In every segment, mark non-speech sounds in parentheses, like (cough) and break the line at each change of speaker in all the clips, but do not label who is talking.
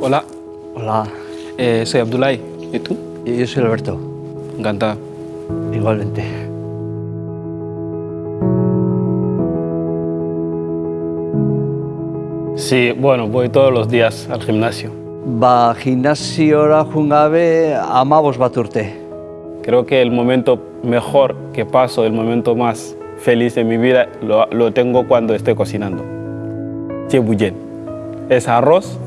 Hola,
Hola,
eh, soy Abdullah. ¿Y tú?
yo soy Alberto,
Encantado.
igualmente.
Sí, bueno, voy todos los días al gimnasio.
Ba, gimnasiora joan gabe amabos bat urte.
Creo que el momento mejor que paso, el momento más feliz de mi vida, lo, lo tengo cuando estoy cocinando. Chebuyen. Es arroz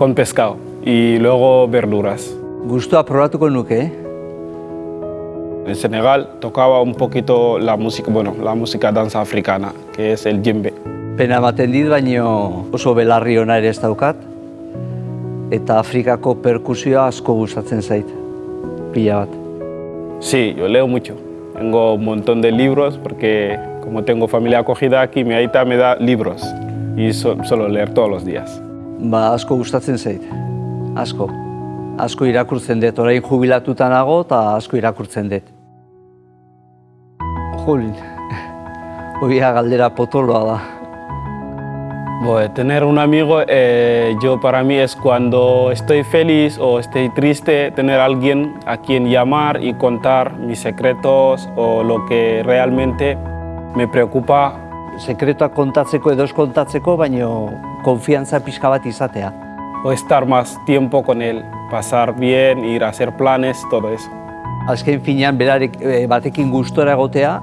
con pescado y luego verduras.
Gustua probatuko nuke, eh?
En Senegal tocaba un poquito la música, bueno, la música danza africana, que es el djembe.
Pena ematen dit, baino oso belarri ona ere ez daukat. Eta Afrikako perkusioa asko gustatzen zait. Pila bat.
Sí, yo leo mucho. Tengo un montón de libros porque como tengo familia acogida aquí, mi aita me da libros y so- suelo leer todos los días.
Ba, asko gustatzen zait. Asko. Asko irakurtzen dut, orain jubilatuta nago eta asko irakurtzen dut. Jolin, (laughs) hoia galdera potoloa da.
Bueno, tener un amigo, eh, yo para mí es cuando estoy feliz o estoy triste, tener alguien a quien llamar y contar mis secretos o lo que realmente me preocupa.
Sekretuak kontatzeko edo kontatzeko, baino konfiantza pixka bat izatea.
O estar más tiempo con él, pasar bien, ir a hacer planes, todo eso.
Azken finean berarek eh, batekin gustora egotea